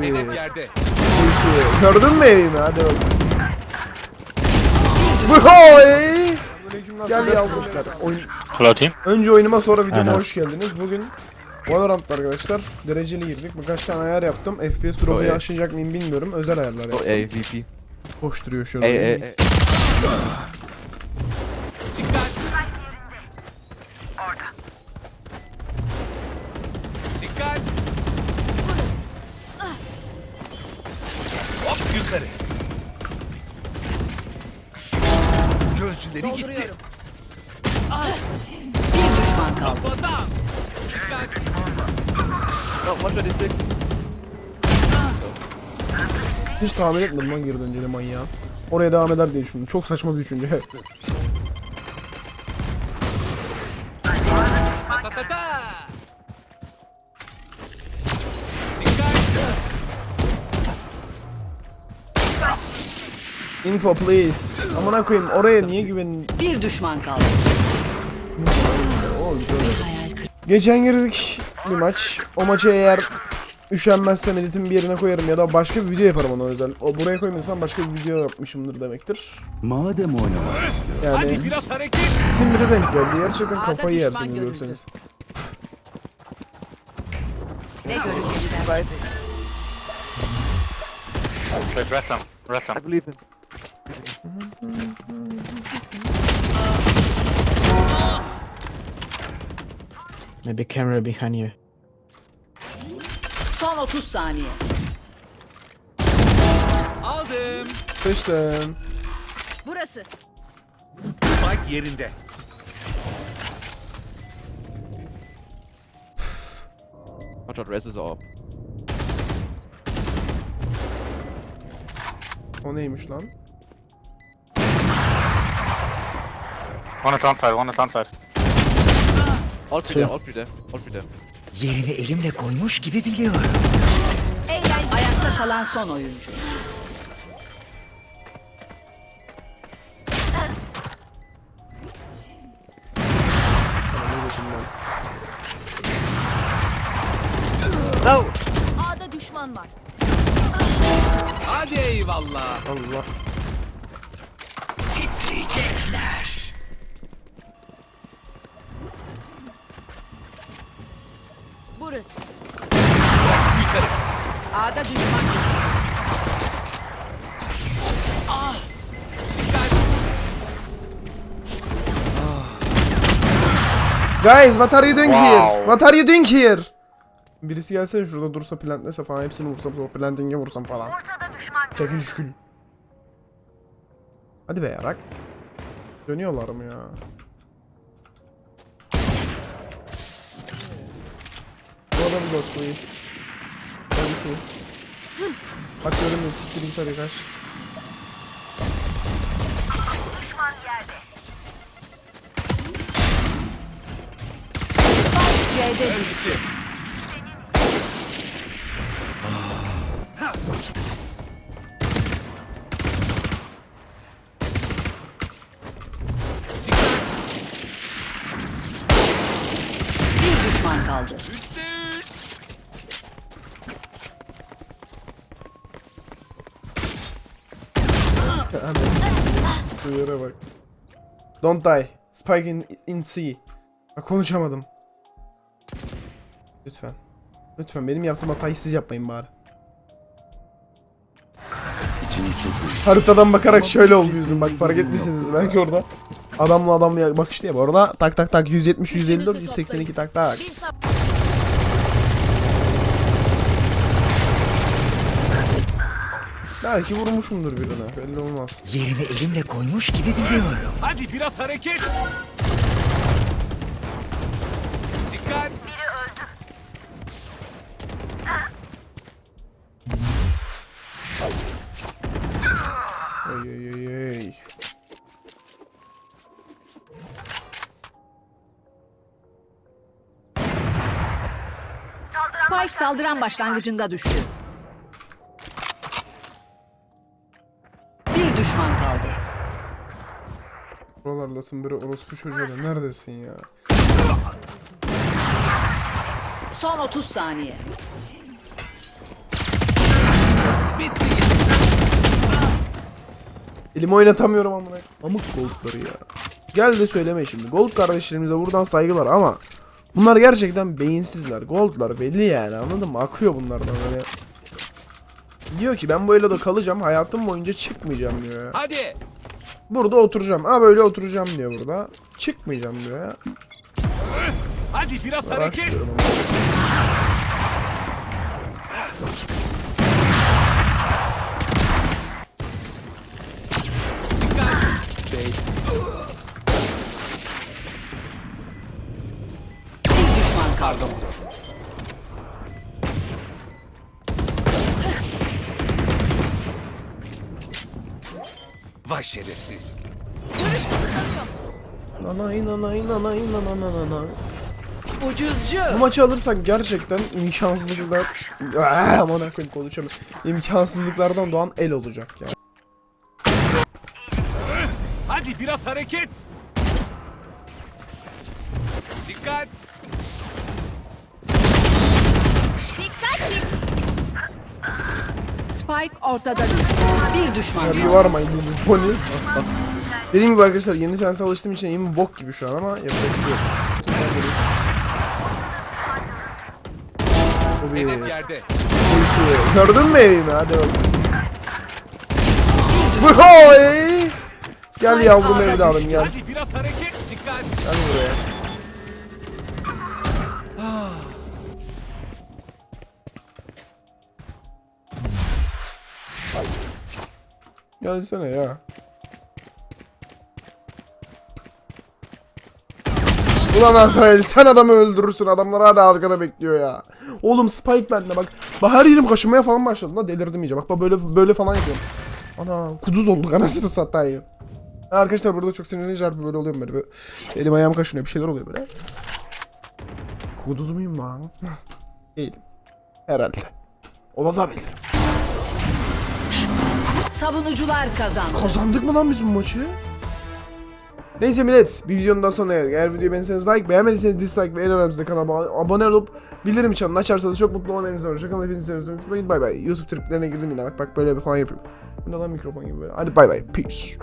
bir. Hedef yerde. iki. Gördün mü evimi? Hadi bakalım. Vuhoy! Gel yavrular. Oyun... Team. Önce oyunuma sonra videoma hoş geldiniz. Bugün Valorant'ta arkadaşlar dereceli girdik. Birkaç tane ayar yaptım. FPS drop'u aşacak mıyım bilmiyorum. Özel ayarlar yaptım. A, VP. Koşturuyor şu an. Gözcüleri gitti. Bir düşman kaldı. Kafadan. Dikkat. Oh, 126. Hiç tahmin etmedim lan geri döneceğini manyağı. Oraya devam eder diye düşündüm. Çok saçma bir düşünce. Ta ta ta ta. Info please. Amına koyayım oraya niye güvenin? Bir düşman kaldı. Geçen girdik bir maç. O maçı eğer üşenmezsem editin bir yerine koyarım ya da başka bir video yaparım ona özel. O buraya koymadıysam başka bir video yapmışımdır demektir. Madem oynamak Yani Hadi biraz hareket. Timber'e denk geldi. Gerçekten kafayı görüldü. görseniz. Ne him. Rest him. I believe him. Maybe camera behind you. Son 30 saniye. Aldım. Seçtim. Burası. Spike yerinde. Watch out, res is up. O neymiş lan? One is onside, one is onside. All three there, all three there, all three there. yerini elimle koymuş gibi biliyorum. Eğlen ayakta kalan son oyuncu. No! A'da düşman var. Hadi eyvallah. Allah. Burası. Yukarı. A'da düşman Dikkat. Guys, what are you doing Wow. here? What are you doing here? Birisi gelse şurada dursa plantlese falan hepsini vursam sonra planting'e vursam falan. Çekil şükül. Hadi be yarak. Dönüyorlar mı ya? Bu adam ghost please. Kendisi. Bak görünmüyor siktir git hadi kaç. C'de düştü. Bir düşman kaldı. Üçte üç. Şu yere bak. Don't die. Spike in, in C. Bak konuşamadım. Lütfen. Lütfen benim yaptığım hatayı siz yapmayın bari. Haritadan bakarak şöyle oldu yüzüm bak fark etmişsiniz belki orada. Adamla adamla bakıştı ya bu arada tak tak tak 170 154 182 tak tak. Belki vurmuşumdur birine belli olmaz. Yerini elimle koymuş gibi biliyorum. Hadi biraz hareket. Dikkat. Ey ey ey ey. Spike saldıran başlangıcında düştü. buralardasın biri orospu çocuğu neredesin ya? Son 30 saniye. Bitti. Elimi oynatamıyorum amına. Amık goldları ya. Gel de söyleme şimdi. Gold kardeşlerimize buradan saygılar ama bunlar gerçekten beyinsizler. Goldlar belli yani anladın mı? Akıyor bunlardan böyle. Diyor ki ben bu eloda kalacağım. Hayatım boyunca çıkmayacağım diyor ya. Hadi. Burada oturacağım. Ha böyle oturacağım diyor burada. Çıkmayacağım diyor ya. Hadi biraz hareket. Bir düşman kaldı. Vay şerefsiz. Nanay nanay nanay nanay nanay. Ucuzcu. Bu maçı alırsak gerçekten imkansızlıklar... Aaaa aman akıyım konuşamıyorum. İmkansızlıklardan doğan el olacak ya. Hadi biraz hareket. Dikkat. Spike ortada düştü. Bir düşman kaldı. var mı bu pony? Dediğim gibi arkadaşlar yeni sense alıştığım için elim bok gibi şu an ama yapacak bir şey yok. Tabii. Hedef yerde. Gördün mü evimi? Hadi bakalım. Vuhoy! Gel yavrum evladım gel. Hadi biraz hareket. Dikkat. Gel buraya. Gelsene ya. Ulan Azrail sen adamı öldürürsün adamlar hala arkada bekliyor ya. Oğlum Spike bende bak. Bak her yerim kaşınmaya falan başladı lan delirdim iyice. Bak bak böyle böyle falan yapıyorum. Ana kuduz olduk anasını satayım. Arkadaşlar burada çok sinirlenince harbi böyle oluyor böyle. böyle elim ayağım kaşınıyor bir şeyler oluyor böyle. Kuduz muyum lan? Değilim. Herhalde. Olabilir. Savunucular kazandı. Kazandık mı lan biz bu maçı? Neyse millet bir videonun daha sonuna geldik. Eğer videoyu beğendiyseniz like, beğenmediyseniz dislike ve en önemlisi de kanalıma abone olup bildirim çanını açarsanız çok mutlu olmanız var. Hoşçakalın hepinizi seviyorum. Unutmayın bay bay. YouTube triplerine girdim yine bak bak böyle falan yapıyorum. Bu ne lan mikrofon gibi böyle. Hadi bay bay. Peace.